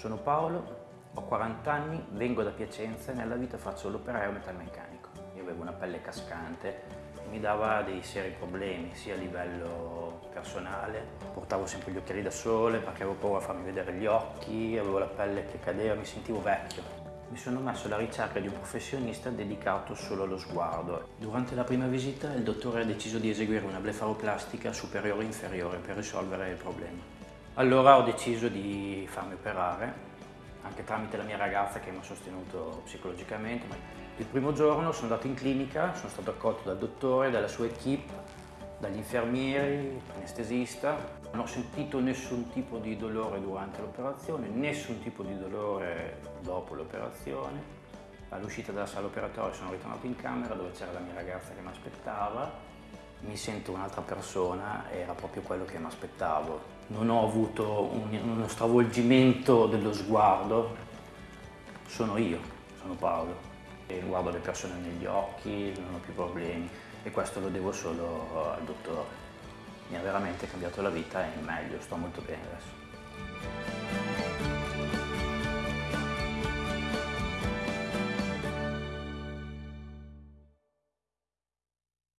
Sono Paolo, ho 40 anni, vengo da Piacenza e nella vita faccio l'operaio metalmeccanico. Io avevo una pelle cascante, mi dava dei seri problemi sia a livello personale, portavo sempre gli occhiali da sole perché avevo paura a farmi vedere gli occhi, avevo la pelle che cadeva, mi sentivo vecchio. Mi sono messo alla ricerca di un professionista dedicato solo allo sguardo. Durante la prima visita il dottore ha deciso di eseguire una blefaroplastica superiore e inferiore per risolvere il problema. Allora ho deciso di farmi operare, anche tramite la mia ragazza che mi ha sostenuto psicologicamente. Il primo giorno sono andato in clinica, sono stato accolto dal dottore, dalla sua equip, dagli infermieri, anestesista. Non ho sentito nessun tipo di dolore durante l'operazione, nessun tipo di dolore dopo l'operazione. All'uscita dalla sala operatoria sono ritornato in camera dove c'era la mia ragazza che mi aspettava. Mi sento un'altra persona, era proprio quello che mi aspettavo. Non ho avuto un, uno stravolgimento dello sguardo, sono io, sono Paolo. E guardo le persone negli occhi, non ho più problemi e questo lo devo solo al dottore. Mi ha veramente cambiato la vita e meglio, sto molto bene adesso.